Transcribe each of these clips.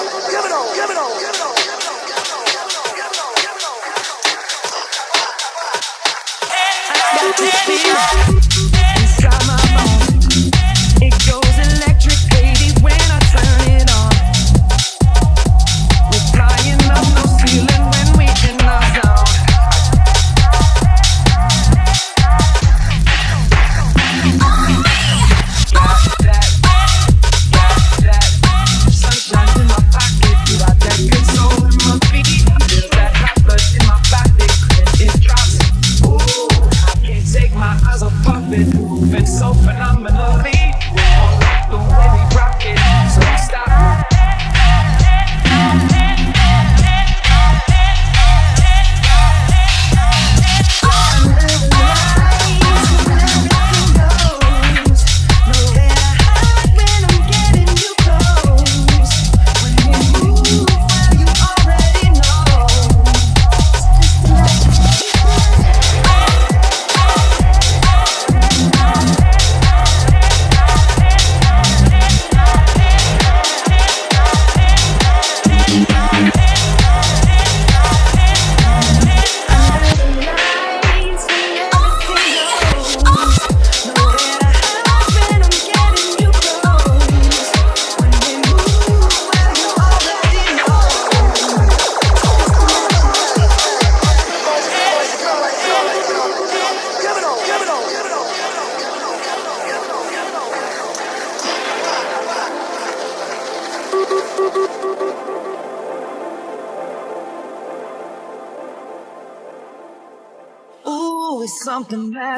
Give it on, give it on, give it on, give it on. And I tell Baby, something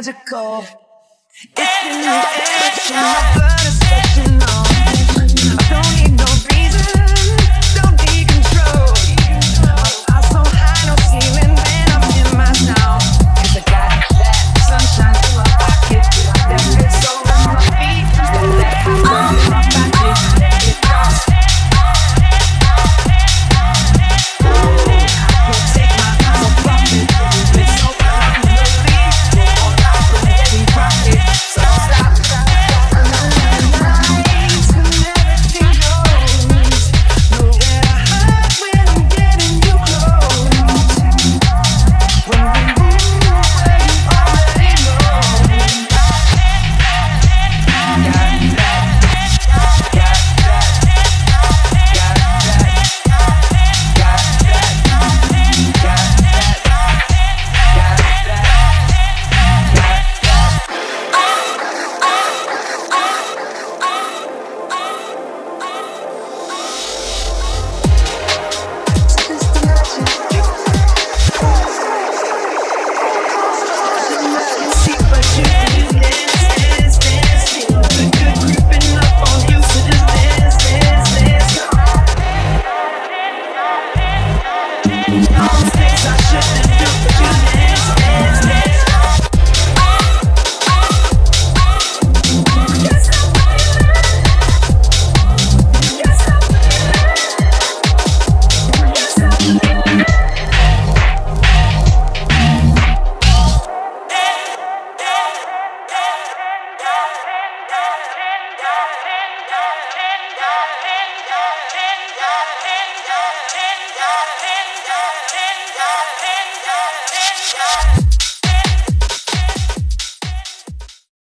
magical. It's in the air, my blood is catching on. I don't need